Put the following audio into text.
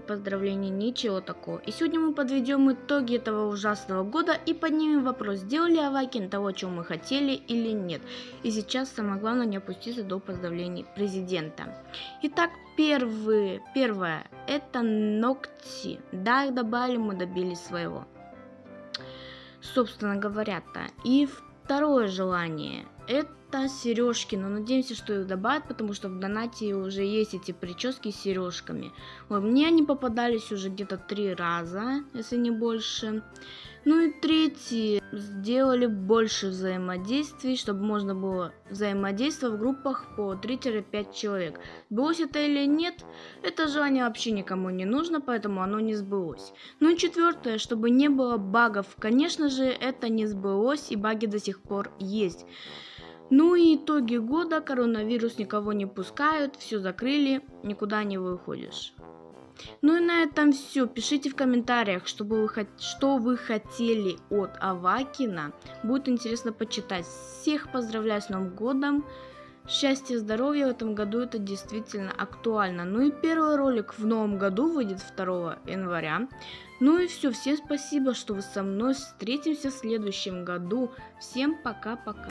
поздравления, ничего такого. И сегодня мы подведем итоги этого ужасного года и поднимем вопрос, сделали Авакин того, чего мы хотели или нет. И сейчас самое главное не опуститься до поздравлений президента. Итак, первые, первое, это ногти. Да, их добавили, мы добились своего. Собственно говоря-то. И второе желание, это это сережки, но надеемся, что их добавят, потому что в донате уже есть эти прически с сережками. Вот, мне они попадались уже где-то три раза, если не больше. Ну и третий, сделали больше взаимодействий, чтобы можно было взаимодействовать в группах по 3-5 человек. Сбылось это или нет, это желание вообще никому не нужно, поэтому оно не сбылось. Ну и четвертое, чтобы не было багов. Конечно же, это не сбылось и баги до сих пор есть. Ну и итоги года, коронавирус никого не пускают, все закрыли, никуда не выходишь. Ну и на этом все. Пишите в комментариях, чтобы вы, что вы хотели от Авакина. Будет интересно почитать. Всех поздравляю с Новым годом. Счастья, здоровья в этом году это действительно актуально. Ну и первый ролик в новом году выйдет 2 января. Ну и все, всем спасибо, что вы со мной. Встретимся в следующем году. Всем пока-пока.